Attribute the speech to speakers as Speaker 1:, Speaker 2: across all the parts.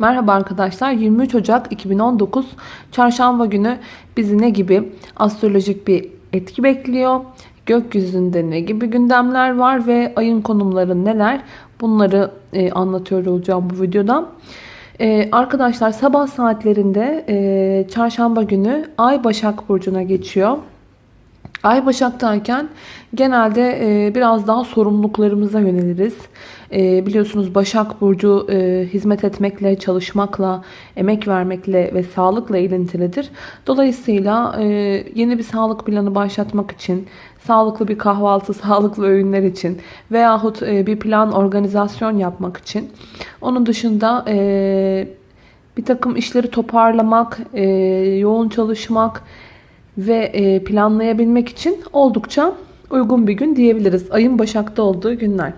Speaker 1: Merhaba arkadaşlar 23 Ocak 2019 Çarşamba günü bizi ne gibi astrolojik bir etki bekliyor? Gökyüzünde ne gibi gündemler var ve ayın konumları neler? Bunları e, anlatıyor olacağım bu videoda. E, arkadaşlar sabah saatlerinde e, çarşamba günü Ay Başak Burcu'na geçiyor. Ay Başak'tayken genelde e, biraz daha sorumluluklarımıza yöneliriz. E, biliyorsunuz Başak Burcu e, hizmet etmekle, çalışmakla, emek vermekle ve sağlıkla ilintilidir. Dolayısıyla yeni bir sağlık planı başlatmak için, sağlıklı bir kahvaltı, sağlıklı öğünler için veyahut bir plan, organizasyon yapmak için. Onun dışında bir takım işleri toparlamak, e, yoğun çalışmak, ve e, planlayabilmek için oldukça uygun bir gün diyebiliriz. Ayın Başak'ta olduğu günler.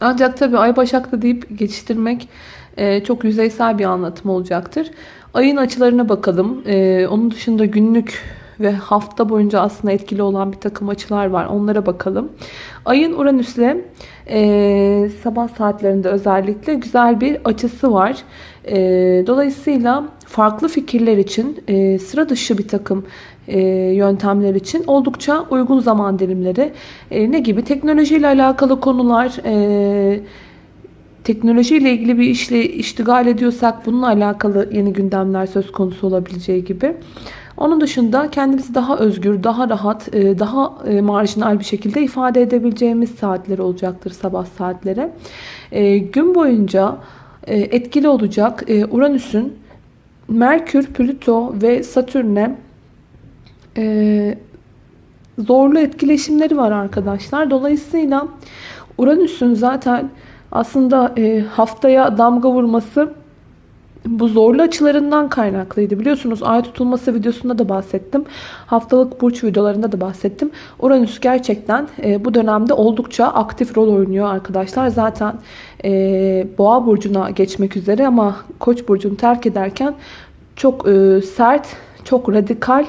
Speaker 1: Ancak tabii Ay Başak'ta deyip geçiştirmek e, çok yüzeysel bir anlatım olacaktır. Ayın açılarına bakalım. E, onun dışında günlük ve hafta boyunca aslında etkili olan bir takım açılar var. Onlara bakalım. Ayın Uranüs'le e, sabah saatlerinde özellikle güzel bir açısı var. E, dolayısıyla farklı fikirler için e, sıra dışı bir takım e, yöntemler için oldukça uygun zaman dilimleri. E, ne gibi? Teknolojiyle alakalı konular, e, teknolojiyle ilgili bir işle iştigal ediyorsak bununla alakalı yeni gündemler söz konusu olabileceği gibi. Onun dışında kendimizi daha özgür, daha rahat, daha marjinal bir şekilde ifade edebileceğimiz saatler olacaktır sabah saatleri. Gün boyunca etkili olacak Uranüs'ün Merkür, Plüto ve Satürn'e e, zorlu etkileşimleri var arkadaşlar. Dolayısıyla Uranüs'ün zaten aslında e, haftaya damga vurması bu zorlu açılarından kaynaklıydı. Biliyorsunuz ay tutulması videosunda da bahsettim. Haftalık burç videolarında da bahsettim. Uranüs gerçekten e, bu dönemde oldukça aktif rol oynuyor arkadaşlar. Zaten e, boğa burcuna geçmek üzere ama koç burcunu terk ederken çok e, sert, çok radikal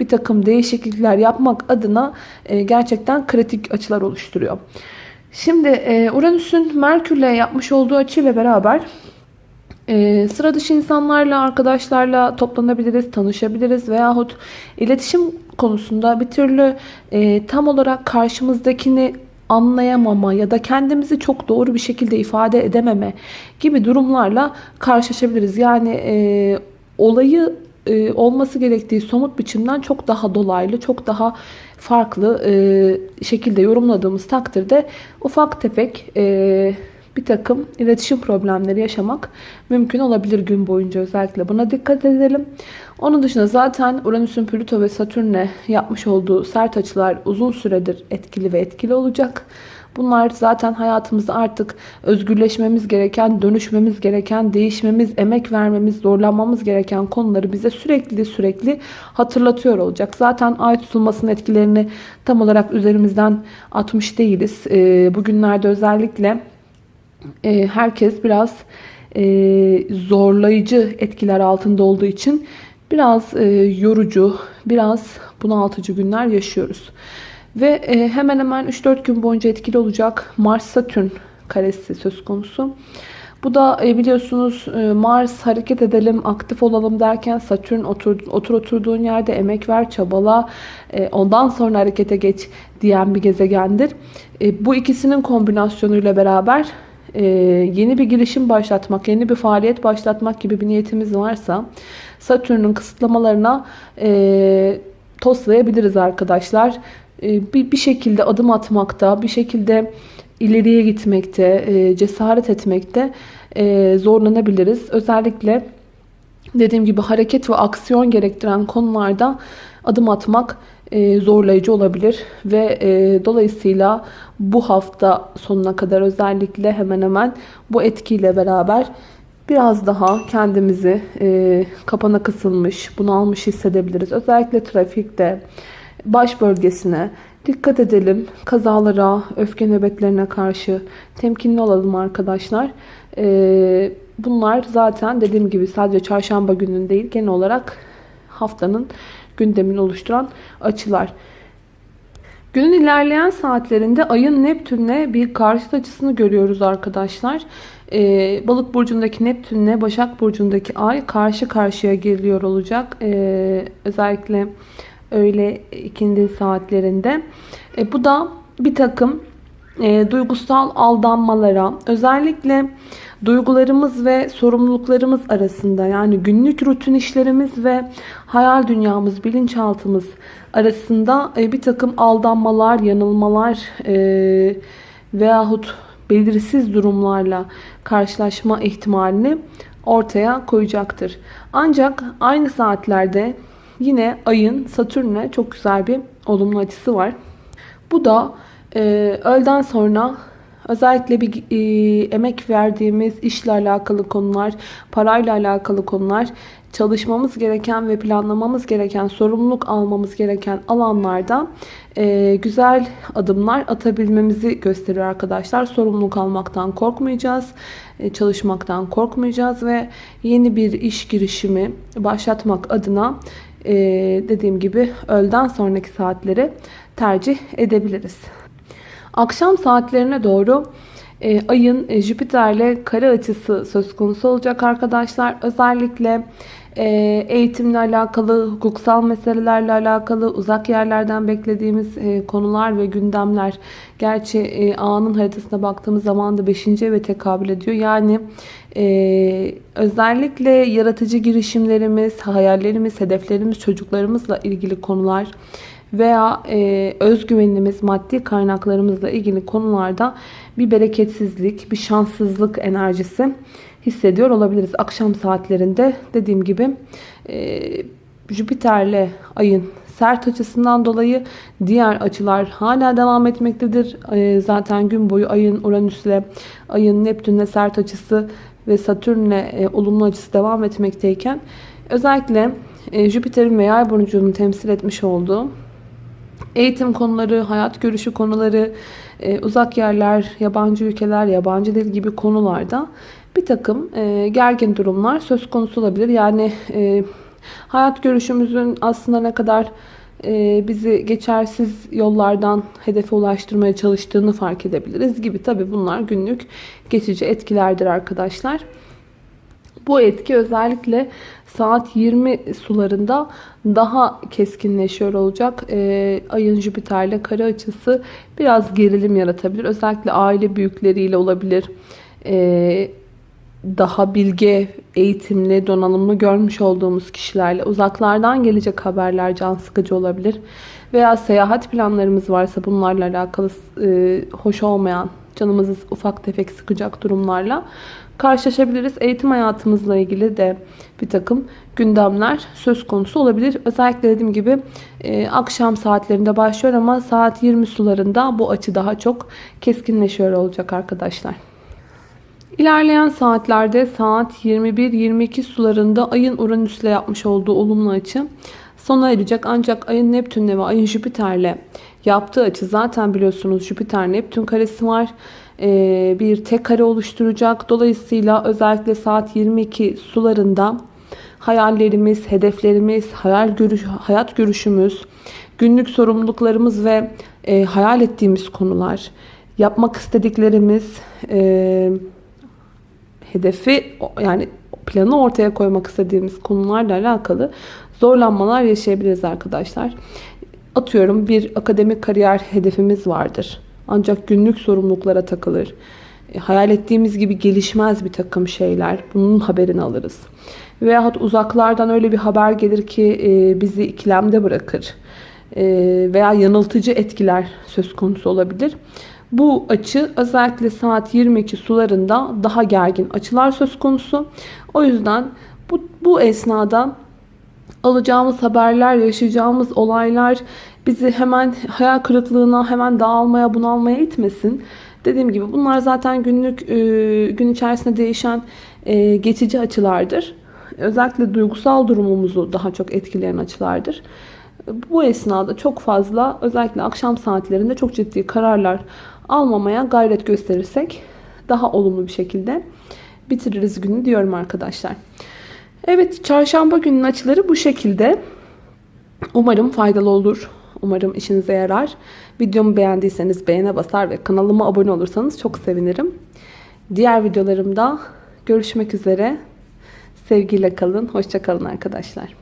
Speaker 1: bir takım değişiklikler yapmak adına e, gerçekten kritik açılar oluşturuyor. Şimdi e, Uranüs'ün Merkür'le yapmış olduğu açıyla beraber e, sıra dışı insanlarla, arkadaşlarla toplanabiliriz, tanışabiliriz veyahut iletişim konusunda bir türlü tam olarak karşımızdakini anlayamama ya da kendimizi çok doğru bir şekilde ifade edememe gibi durumlarla karşılaşabiliriz. Yani e, olayı e, olması gerektiği somut biçimden çok daha dolaylı, çok daha farklı e, şekilde yorumladığımız takdirde ufak tefek e, bir takım iletişim problemleri yaşamak mümkün olabilir gün boyunca özellikle. Buna dikkat edelim. Onun dışında zaten Uranüs'ün Plüto ve Satürn'le yapmış olduğu sert açılar uzun süredir etkili ve etkili olacak. Bunlar zaten hayatımızda artık özgürleşmemiz gereken, dönüşmemiz gereken, değişmemiz, emek vermemiz, zorlanmamız gereken konuları bize sürekli sürekli hatırlatıyor olacak. Zaten ay tutulmasının etkilerini tam olarak üzerimizden atmış değiliz. Ee, bugünlerde özellikle e, herkes biraz e, zorlayıcı etkiler altında olduğu için biraz e, yorucu, biraz bunaltıcı günler yaşıyoruz. Ve e, hemen hemen 3-4 gün boyunca etkili olacak Mars-Satürn karesi söz konusu. Bu da e, biliyorsunuz e, Mars hareket edelim, aktif olalım derken Satürn otur, otur oturduğun yerde emek ver, çabala, ondan sonra harekete geç diyen bir gezegendir. Bu ikisinin kombinasyonuyla beraber yeni bir girişim başlatmak, yeni bir faaliyet başlatmak gibi bir niyetimiz varsa Satürn'ün kısıtlamalarına toslayabiliriz arkadaşlar. E, bir, bir şekilde adım atmakta, bir şekilde ileriye gitmekte, e, cesaret etmekte e, zorlanabiliriz. Özellikle dediğim gibi hareket ve aksiyon gerektiren konularda adım atmak zorlayıcı olabilir ve dolayısıyla bu hafta sonuna kadar özellikle hemen hemen bu etkiyle beraber biraz daha kendimizi kapana kısılmış, bunalmış hissedebiliriz. Özellikle trafikte, baş bölgesine dikkat edelim. Kazalara, öfke nöbetlerine karşı temkinli olalım arkadaşlar. Bunlar zaten dediğim gibi sadece çarşamba günün değil genel olarak haftanın gündemini oluşturan açılar. Günün ilerleyen saatlerinde ayın Neptün'le bir karşıt açısını görüyoruz arkadaşlar. Ee, Balık burcundaki Neptün'le Başak burcundaki ay karşı karşıya geliyor olacak. Ee, özellikle öğle ikindi saatlerinde. Ee, bu da bir takım e, duygusal aldanmalara, özellikle duygularımız ve sorumluluklarımız arasında yani günlük rutin işlerimiz ve hayal dünyamız, bilinçaltımız arasında e, bir takım aldanmalar, yanılmalar e, veyahut belirsiz durumlarla karşılaşma ihtimalini ortaya koyacaktır. Ancak aynı saatlerde yine ayın Satürn'e çok güzel bir olumlu açısı var. Bu da e, öğleden sonra özellikle bir e, emek verdiğimiz işle alakalı konular, parayla alakalı konular, çalışmamız gereken ve planlamamız gereken, sorumluluk almamız gereken alanlarda e, güzel adımlar atabilmemizi gösteriyor arkadaşlar. Sorumluluk almaktan korkmayacağız, e, çalışmaktan korkmayacağız ve yeni bir iş girişimi başlatmak adına e, dediğim gibi öğleden sonraki saatleri tercih edebiliriz. Akşam saatlerine doğru e, ayın e, Jüpiter'le kare açısı söz konusu olacak arkadaşlar. Özellikle e, eğitimle alakalı, hukuksal meselelerle alakalı, uzak yerlerden beklediğimiz e, konular ve gündemler. Gerçi e, anın haritasına baktığımız zaman da 5. eve tekabül ediyor. Yani e, özellikle yaratıcı girişimlerimiz, hayallerimiz, hedeflerimiz, çocuklarımızla ilgili konular veya e, özgüvenimiz, maddi kaynaklarımızla ilgili konularda bir bereketsizlik, bir şanssızlık enerjisi hissediyor olabiliriz. Akşam saatlerinde dediğim gibi e, Jüpiter'le ayın sert açısından dolayı diğer açılar hala devam etmektedir. E, zaten gün boyu ayın Uranüs'le, ayın Neptün'le sert açısı ve Satürn'le e, olumlu açısı devam etmekteyken özellikle e, Jüpiter'in ve Yay burcunun temsil etmiş olduğu eğitim konuları, hayat görüşü konuları, e, uzak yerler, yabancı ülkeler, yabancı dil gibi konularda bir takım e, gergin durumlar söz konusu olabilir. Yani e, hayat görüşümüzün aslında ne kadar bizi geçersiz yollardan hedefe ulaştırmaya çalıştığını fark edebiliriz gibi. Tabi bunlar günlük geçici etkilerdir arkadaşlar. Bu etki özellikle saat 20 sularında daha keskinleşiyor olacak. Ee, ayın Jüpiter'le kare açısı biraz gerilim yaratabilir. Özellikle aile büyükleriyle olabilir. Ee, daha bilge, eğitimli, donanımlı görmüş olduğumuz kişilerle uzaklardan gelecek haberler can sıkıcı olabilir. Veya seyahat planlarımız varsa bunlarla alakalı e, hoş olmayan, canımızı ufak tefek sıkacak durumlarla karşılaşabiliriz. Eğitim hayatımızla ilgili de bir takım gündemler söz konusu olabilir. Özellikle dediğim gibi e, akşam saatlerinde başlıyor ama saat 20 sularında bu açı daha çok keskinleşiyor olacak arkadaşlar. İlerleyen saatlerde saat 21-22 sularında ayın Uranüs'le yapmış olduğu olumlu açı sona erecek. Ancak ayın Neptün'le ve ayın Jüpiter'le yaptığı açı zaten biliyorsunuz Jüpiter-Neptün karesi var. Ee, bir tek kare oluşturacak. Dolayısıyla özellikle saat 22 sularında hayallerimiz, hedeflerimiz, hayal görüş, hayat görüşümüz, günlük sorumluluklarımız ve e, hayal ettiğimiz konular, yapmak istediklerimiz, e, hedefi yani planı ortaya koymak istediğimiz konularla alakalı zorlanmalar yaşayabiliriz arkadaşlar. Atıyorum bir akademik kariyer hedefimiz vardır. Ancak günlük sorumluluklara takılır. E, hayal ettiğimiz gibi gelişmez bir takım şeyler. Bunun haberini alırız. Veyahut uzaklardan öyle bir haber gelir ki e, bizi ikilemde bırakır. E, veya yanıltıcı etkiler söz konusu olabilir. Bu açı özellikle saat 22 sularında daha gergin açılar söz konusu. O yüzden bu, bu esnada alacağımız haberler, yaşayacağımız olaylar bizi hemen hayal kırıklığına, hemen dağılmaya, bunalmaya itmesin. Dediğim gibi bunlar zaten günlük e, gün içerisinde değişen e, geçici açılardır. Özellikle duygusal durumumuzu daha çok etkileyen açılardır. Bu esnada çok fazla özellikle akşam saatlerinde çok ciddi kararlar almamaya gayret gösterirsek daha olumlu bir şekilde bitiririz günü diyorum arkadaşlar. Evet çarşamba günün açıları bu şekilde. Umarım faydalı olur. Umarım işinize yarar. Videomu beğendiyseniz beğene basar ve kanalıma abone olursanız çok sevinirim. Diğer videolarımda görüşmek üzere. Sevgiyle kalın. Hoşça kalın arkadaşlar.